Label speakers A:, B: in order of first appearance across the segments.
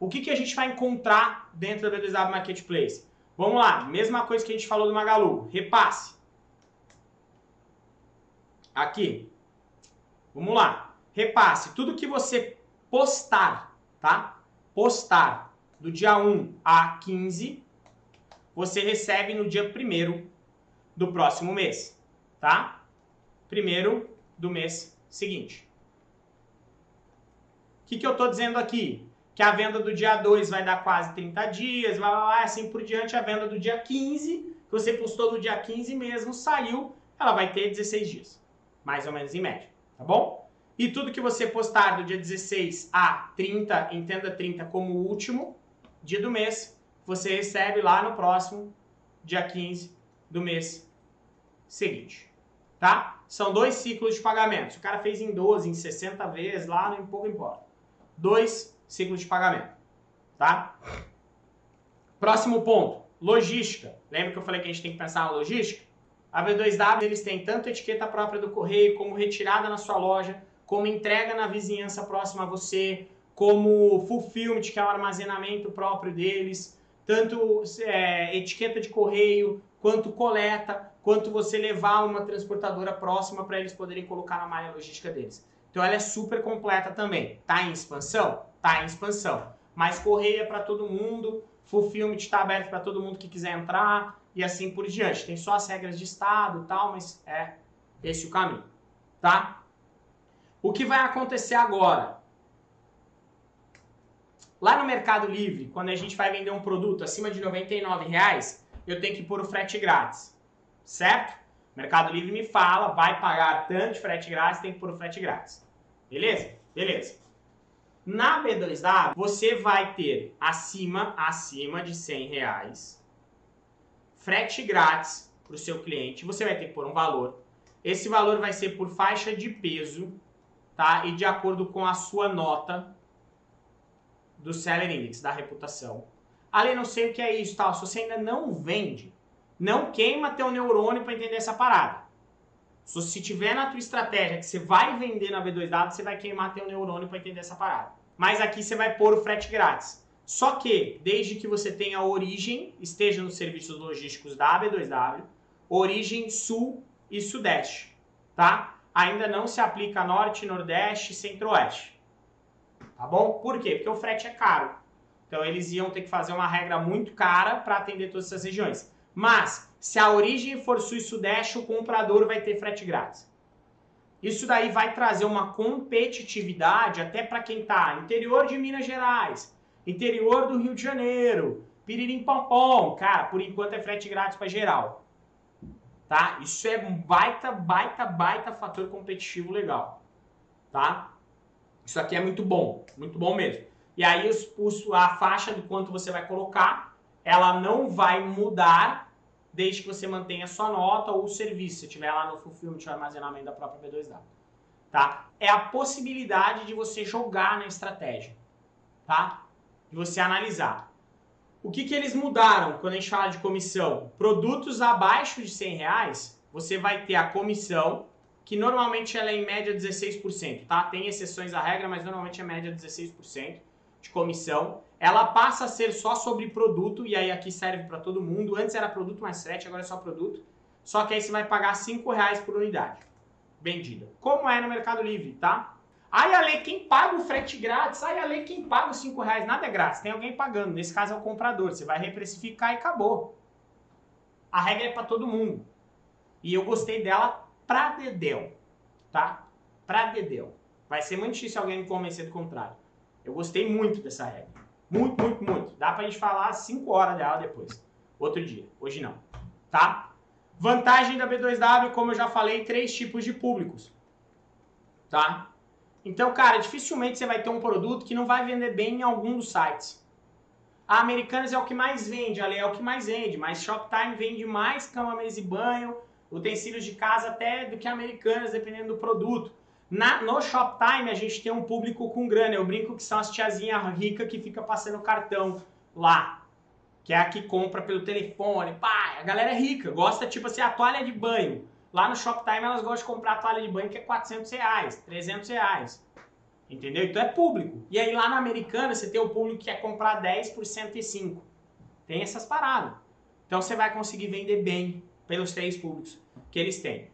A: O que, que a gente vai encontrar dentro da B2W Marketplace? Vamos lá, mesma coisa que a gente falou do Magalu, repasse. Aqui. Vamos lá. Repasse. Tudo que você postar, tá? Postar do dia 1 a 15, você recebe no dia 1 do próximo mês, tá? Primeiro do mês seguinte. O que, que eu estou dizendo aqui? Que a venda do dia 2 vai dar quase 30 dias, vai lá, assim por diante. A venda do dia 15, que você postou no dia 15 mesmo, saiu, ela vai ter 16 dias. Mais ou menos em média, tá bom? E tudo que você postar do dia 16 a 30, entenda 30 como o último dia do mês, você recebe lá no próximo dia 15 do mês seguinte, tá? São dois ciclos de pagamento. Se o cara fez em 12, em 60 vezes, lá não pouco importa. Dois ciclos de pagamento, tá? Próximo ponto, logística. Lembra que eu falei que a gente tem que pensar na logística? A B2W, eles têm tanto etiqueta própria do correio, como retirada na sua loja, como entrega na vizinhança próxima a você, como fulfillment, que é o armazenamento próprio deles, tanto é, etiqueta de correio, quanto coleta, quanto você levar uma transportadora próxima para eles poderem colocar na malha logística deles. Então ela é super completa também. Tá em expansão? Tá em expansão. Mas correio é para todo mundo, fulfillment está aberto para todo mundo que quiser entrar e assim por diante. Tem só as regras de estado e tal, mas é esse o caminho, tá? O que vai acontecer agora? Lá no Mercado Livre, quando a gente vai vender um produto acima de R$ 99,00, eu tenho que pôr o frete grátis, certo? Mercado Livre me fala, vai pagar tanto de frete grátis, tem que pôr o frete grátis. Beleza? Beleza. Na B2W, você vai ter acima, acima de 100 reais, frete grátis para o seu cliente. Você vai ter que pôr um valor. Esse valor vai ser por faixa de peso, tá? E de acordo com a sua nota do Seller Index, da reputação. Ali não sei o que é isso, tal. Se você ainda não vende, não queima teu neurônio para entender essa parada. Se tiver na tua estratégia que você vai vender na B2W, você vai queimar teu neurônio para entender essa parada. Mas aqui você vai pôr o frete grátis. Só que, desde que você tenha origem, esteja nos serviços logísticos da B2W, origem sul e sudeste, tá? Ainda não se aplica norte, nordeste e centro-oeste. Tá bom? Por quê? Porque o frete é caro. Então eles iam ter que fazer uma regra muito cara para atender todas essas regiões. Mas, se a origem for sul e sudeste, o comprador vai ter frete grátis. Isso daí vai trazer uma competitividade até para quem está interior de Minas Gerais, interior do Rio de Janeiro, Piririm Pompom. Cara, por enquanto é frete grátis para geral. Tá? Isso é um baita, baita, baita fator competitivo legal. Tá? Isso aqui é muito bom, muito bom mesmo. E aí os, os, a faixa do quanto você vai colocar, ela não vai mudar desde que você mantenha sua nota ou o serviço, se tiver lá no fulfillment de armazenamento da própria B2W. Tá? É a possibilidade de você jogar na estratégia, tá? De você analisar. O que, que eles mudaram quando a gente fala de comissão? Produtos abaixo de 100 reais, você vai ter a comissão que normalmente ela é em média 16%, tá? Tem exceções à regra, mas normalmente é média 16% de comissão. Ela passa a ser só sobre produto, e aí aqui serve para todo mundo. Antes era produto mais frete, agora é só produto. Só que aí você vai pagar 5 reais por unidade vendida. Como é no Mercado Livre, tá? Aí a lei, quem paga o frete grátis? Aí a lei, quem paga os 5 reais? Nada é grátis, tem alguém pagando. Nesse caso é o comprador. Você vai reprecificar e acabou. A regra é para todo mundo. E eu gostei dela pra Dedéu, tá? Pra Dedéu. Vai ser muito difícil alguém me convencer do contrário. Eu gostei muito dessa regra. Muito, muito, muito. Dá pra gente falar 5 horas dela depois. Outro dia. Hoje não. Tá? Vantagem da B2W, como eu já falei, três tipos de públicos. Tá? Então, cara, dificilmente você vai ter um produto que não vai vender bem em algum dos sites. A Americanas é o que mais vende, ali é o que mais vende, mas Shoptime vende mais cama, mesa e banho, utensílios de casa até do que Americanas, dependendo do produto. Na, no Shoptime a gente tem um público com grana, eu brinco que são as tiazinhas ricas que fica passando cartão lá. Que é a que compra pelo telefone, pá, a galera é rica, gosta tipo assim, a toalha de banho. Lá no Shoptime elas gostam de comprar a toalha de banho que é 400 reais, 300 reais. Entendeu? Então é público. E aí lá na Americana você tem o público que quer comprar 10 por 105. Tem essas paradas. Então você vai conseguir vender bem pelos três públicos que eles têm.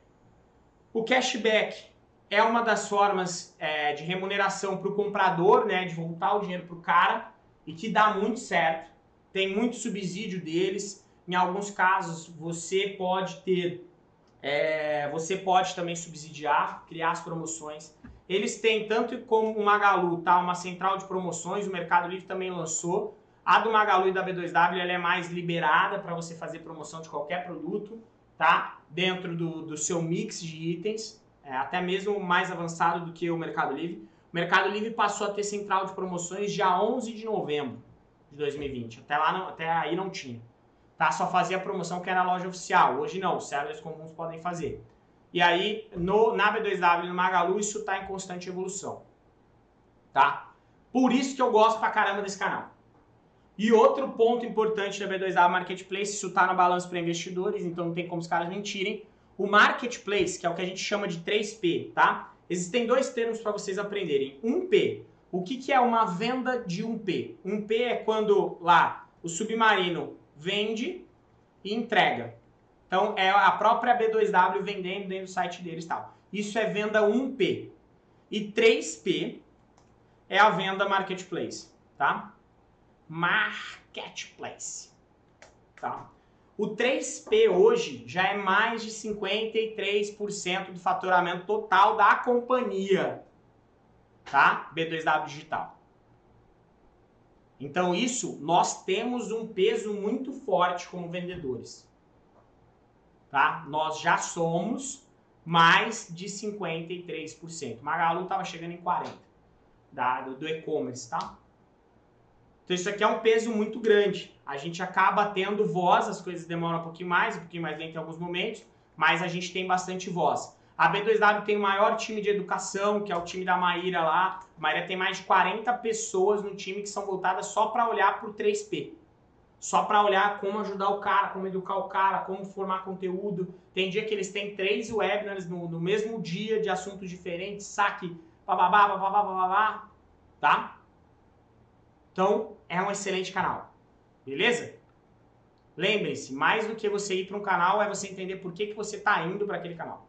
A: O cashback é uma das formas é, de remuneração para o comprador, né, de voltar o dinheiro para o cara e que dá muito certo. Tem muito subsídio deles. Em alguns casos você pode ter, é, você pode também subsidiar, criar as promoções. Eles têm tanto como o Magalu, tá, uma central de promoções. O Mercado Livre também lançou. A do Magalu e da B2W ela é mais liberada para você fazer promoção de qualquer produto, tá? Dentro do, do seu mix de itens, é, até mesmo mais avançado do que o Mercado Livre. O Mercado Livre passou a ter central de promoções dia 11 de novembro de 2020. Até, lá não, até aí não tinha. Tá? Só fazia promoção que era loja oficial. Hoje não, os sellers comuns podem fazer. E aí, no, na B2W e no Magalu, isso está em constante evolução. Tá? Por isso que eu gosto pra caramba desse canal. E outro ponto importante da B2W Marketplace, isso está no balanço para investidores, então não tem como os caras mentirem. O Marketplace, que é o que a gente chama de 3P, tá? Existem dois termos para vocês aprenderem. 1P. O que, que é uma venda de 1P? 1P é quando lá o submarino vende e entrega. Então é a própria B2W vendendo dentro do site deles e tal. Isso é venda 1P. E 3P é a venda Marketplace, tá? Marketplace. Tá? O 3P hoje já é mais de 53% do faturamento total da companhia. Tá? B2W Digital. Então isso, nós temos um peso muito forte como vendedores. Tá? Nós já somos mais de 53%. Magalu estava chegando em 40% da, do, do e-commerce, tá? Então isso aqui é um peso muito grande. A gente acaba tendo voz, as coisas demoram um pouquinho mais, um pouquinho mais lento em alguns momentos, mas a gente tem bastante voz. A B2W tem o maior time de educação, que é o time da Maíra lá. A Maíra tem mais de 40 pessoas no time que são voltadas só para olhar para o 3P. Só para olhar como ajudar o cara, como educar o cara, como formar conteúdo. Tem dia que eles têm três webinars no, no mesmo dia de assuntos diferentes, saque, bababá, bababá, bababá, tá? Então, é um excelente canal. Beleza? Lembre-se, mais do que você ir para um canal é você entender por que, que você está indo para aquele canal.